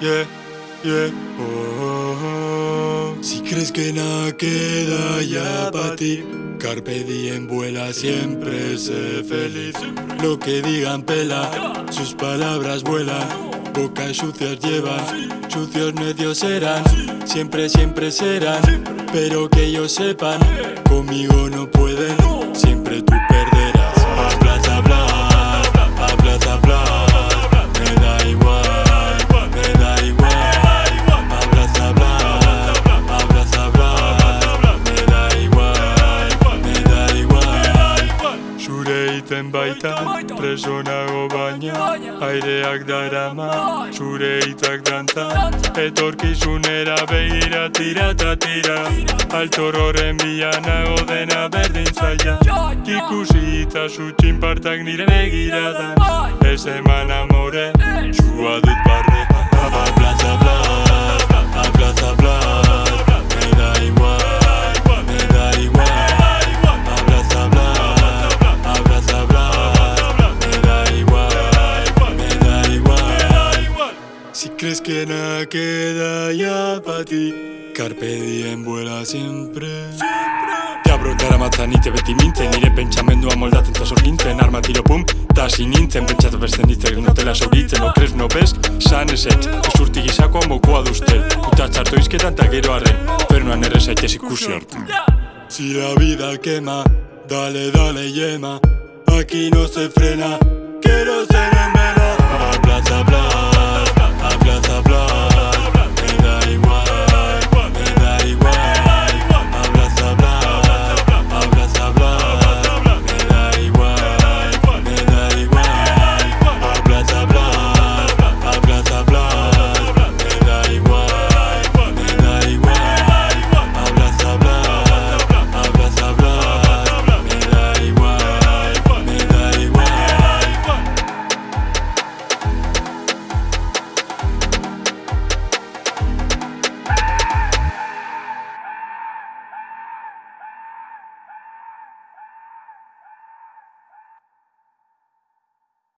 yeah, yeah, oh. Si crees que nada queda ya para ti, Carpe diem vuela siempre, sé feliz. Lo que digan pela, sus palabras vuelan. Bocas sucias llevan, sucios medios serán, siempre, siempre serán. Pero que ellos sepan, conmigo no pueden, siempre tú perderás. Zure iten baita, preso nago baina, aireak darama, zure hitzak dantza, etorkizunera begira tira ta tira, altororen bila nago dena berdin zaila, ikusi itzazu txinpartak nire begiradan, ez eman amore, zua dut crees que nada queda ya para ti, Carpe diem vuela siempre. Deabro daramatzan ite beti mintzen Nire pentsamendua moldatzen ta sorgintzen Arma tiro pum, ta nintzen Pentsatu beste nintzen notela sauritzen Okres no bez, san ezetz Ezurti gizako mokoa duztel Uta txarto izketan ta gero arren Fernoan erre zaitez ikusi arte Si la vida quema, dale, dale, yema. Aquí no se frena